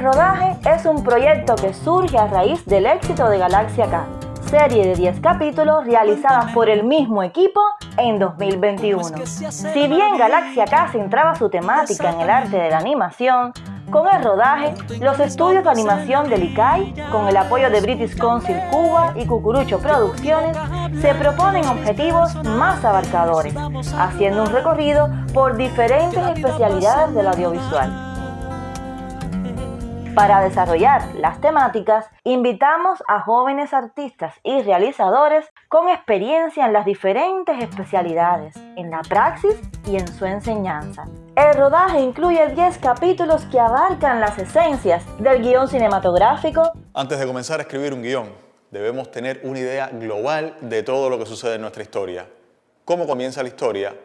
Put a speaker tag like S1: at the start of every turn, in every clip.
S1: El rodaje es un proyecto que surge a raíz del éxito de Galaxia K, serie de 10 capítulos realizada por el mismo equipo en 2021. Si bien Galaxia K centraba su temática en el arte de la animación, con el rodaje, los estudios de animación del ICAI, con el apoyo de British Council Cuba y Cucurucho Producciones, se proponen objetivos más abarcadores, haciendo un recorrido por diferentes especialidades del audiovisual. Para desarrollar las temáticas, invitamos a jóvenes artistas y realizadores con experiencia en las diferentes especialidades, en la praxis y en su enseñanza. El rodaje incluye 10 capítulos que abarcan las esencias del guion cinematográfico.
S2: Antes de comenzar a escribir un guion, debemos tener una idea global de todo lo que sucede en nuestra historia. Cómo comienza la historia,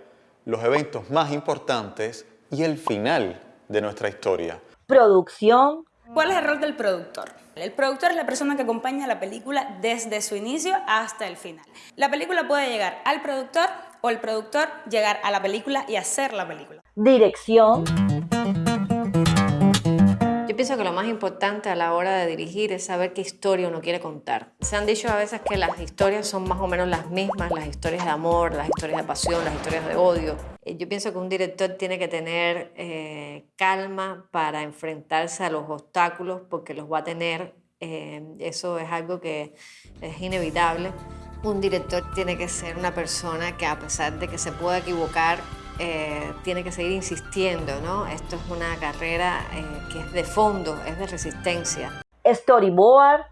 S2: los eventos más importantes y el final de nuestra historia.
S1: Producción,
S3: ¿Cuál es el rol del productor? El productor es la persona que acompaña la película desde su inicio hasta el final. La película puede llegar al productor o el productor llegar a la película y hacer la película.
S1: Dirección.
S4: Pienso que lo más importante a la hora de dirigir es saber qué historia uno quiere contar. Se han dicho a veces que las historias son más o menos las mismas, las historias de amor, las historias de pasión, las historias de odio. Eh, yo pienso que un director tiene que tener eh, calma para enfrentarse a los obstáculos porque los va a tener. Eh, eso es algo que es inevitable. Un director tiene que ser una persona que a pesar de que se pueda equivocar, eh, tiene que seguir insistiendo, ¿no? Esto es una carrera eh, que es de fondo, es de resistencia.
S1: Storyboard.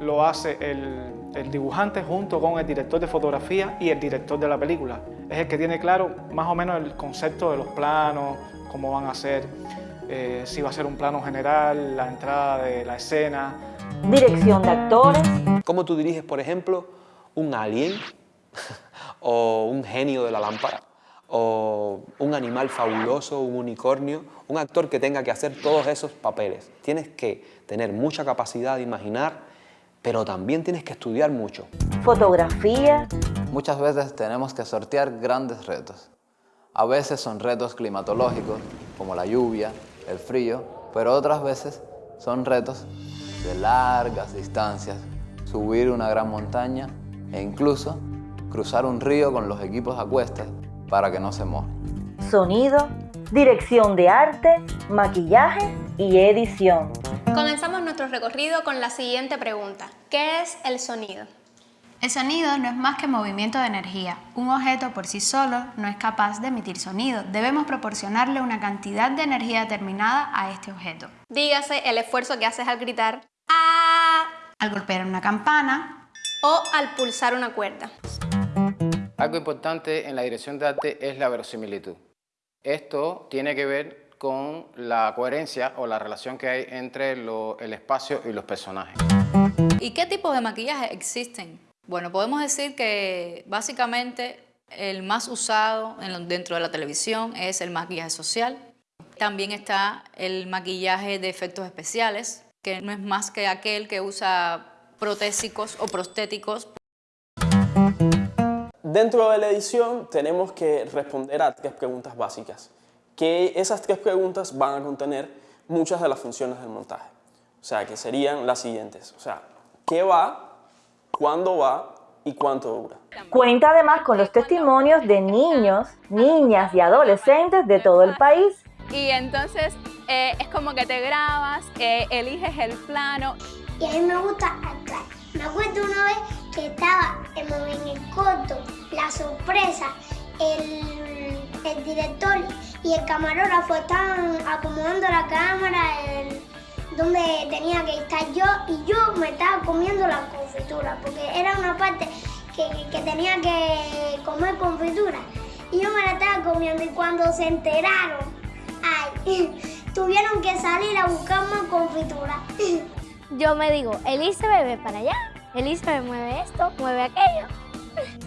S5: Lo hace el, el, dibujante junto con el director de fotografía y el director de la película. Es el que tiene claro más o menos el concepto de los planos, cómo van a ser, eh, si va a ser un plano general, la entrada de la escena.
S1: Dirección de actores.
S6: ¿Cómo tú diriges, por ejemplo, un alien o un genio de la lámpara? O un animal fabuloso, un unicornio, un actor que tenga que hacer todos esos papeles. Tienes que tener mucha capacidad de imaginar, pero también tienes que estudiar mucho.
S1: Fotografía.
S7: Muchas veces tenemos que sortear grandes retos. A veces son retos climatológicos, como la lluvia, el frío, pero otras veces son retos de largas distancias, subir una gran montaña e incluso cruzar un río con los equipos a cuestas para que no se moje.
S1: Sonido, dirección de arte, maquillaje y edición.
S8: Comenzamos nuestro recorrido con la siguiente pregunta. ¿Qué es el sonido?
S9: El sonido no es más que movimiento de energía. Un objeto por sí solo no es capaz de emitir sonido. Debemos proporcionarle una cantidad de energía determinada a este objeto.
S8: Dígase el esfuerzo que haces al gritar ¡Ah!
S9: Al golpear una campana
S8: o al pulsar una cuerda.
S10: Algo importante en la dirección de arte es la verosimilitud. Esto tiene que ver con la coherencia o la relación que hay entre el espacio y los personajes.
S3: ¿Y qué tipos de maquillaje existen? Bueno, podemos decir que básicamente el más usado dentro de la televisión es el maquillaje social. También está el maquillaje de efectos especiales, que no es más que aquel que usa protésicos o prostéticos
S11: Dentro de la edición tenemos que responder a tres preguntas básicas, que esas tres preguntas van a contener muchas de las funciones del montaje. O sea, que serían las siguientes. O sea, ¿qué va? ¿Cuándo va? ¿Y cuánto dura?
S1: Cuenta además con los testimonios de niños, niñas y adolescentes de todo el país.
S8: Y entonces eh, es como que te grabas, eh, eliges el plano.
S12: Y a mí me gusta actuar. Me acuerdo una vez que estaba en el corto, la sorpresa, el, el, director y el camarógrafo estaban acomodando la cámara donde tenía que estar yo y yo me estaba comiendo la confitura porque era una parte que, que tenía que comer confitura y yo me la estaba comiendo y cuando se enteraron, ay, tuvieron que salir a buscar más confitura.
S13: Yo me digo, Elisa bebe para allá Elisa mueve esto, mueve aquello.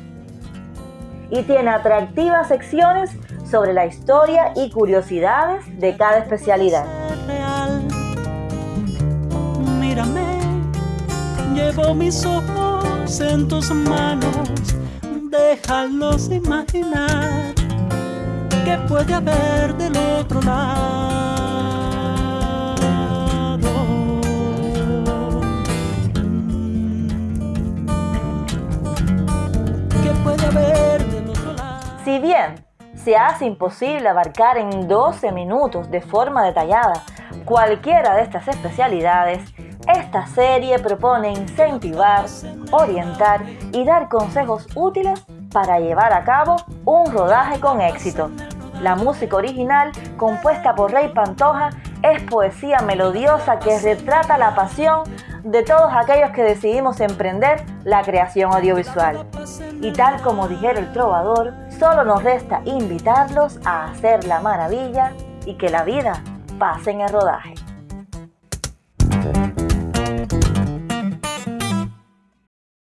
S1: Y tiene atractivas secciones sobre la historia y curiosidades de cada especialidad.
S14: Mírame, llevo mis ojos en tus manos, déjalos imaginar que puede haber del otro lado.
S1: Si bien se hace imposible abarcar en 12 minutos de forma detallada cualquiera de estas especialidades, esta serie propone incentivar, orientar y dar consejos útiles para llevar a cabo un rodaje con éxito. La música original, compuesta por Rey Pantoja, es poesía melodiosa que retrata la pasión de todos aquellos que decidimos emprender la creación audiovisual. Y tal como dijera el trovador, solo nos resta invitarlos a hacer la maravilla y que la vida pase en el rodaje.